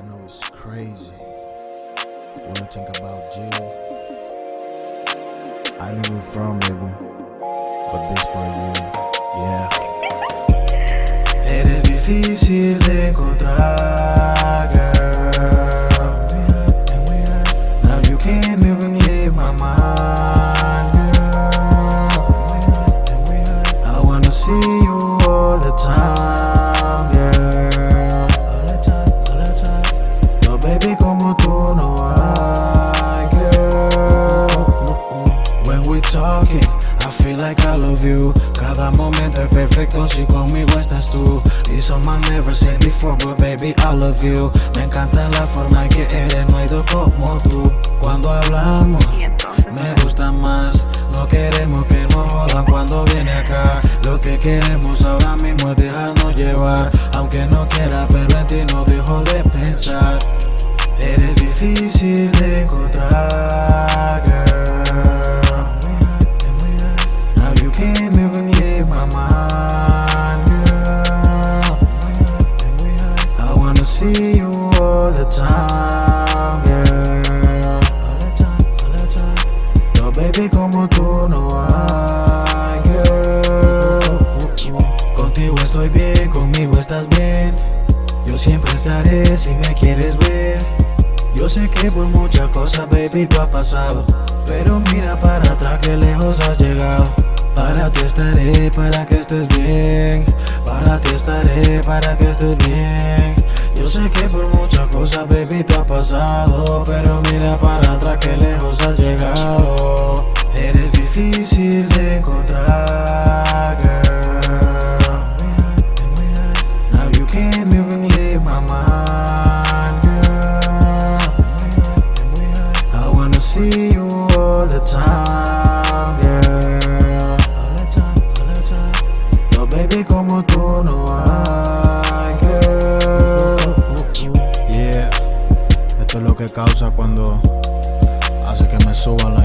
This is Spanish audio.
I know it's crazy when I think about you. I know you from baby, but this for you, yeah. Eres difícil de encontrar, girl. Now you can't even leave my mind, girl. I wanna see you I feel like I love you. Cada momento es perfecto si conmigo estás tú. This song I never said before, but baby I love you. Me encanta la forma en que eres, no hay dos como tú. Cuando hablamos, me gusta más. No queremos que nos jodan cuando viene acá. Lo que queremos ahora mismo es dejarnos llevar. Aunque no quiera, pero en ti no dejo de pensar. Eres difícil de encontrar, see you all the time, time. No baby como tú no hay, girl. Contigo estoy bien, conmigo estás bien. Yo siempre estaré si me quieres ver. Yo sé que por muchas cosas, baby, tú has pasado. Pero mira para atrás que lejos has llegado. Para ti estaré, para que estés bien. Para ti estaré, para que estés bien. Yo sé que por muchas cosas, baby, tú has pasado. Pero mira para atrás que lejos has llegado. Eres difícil de encontrar, que causa cuando hace que me suban la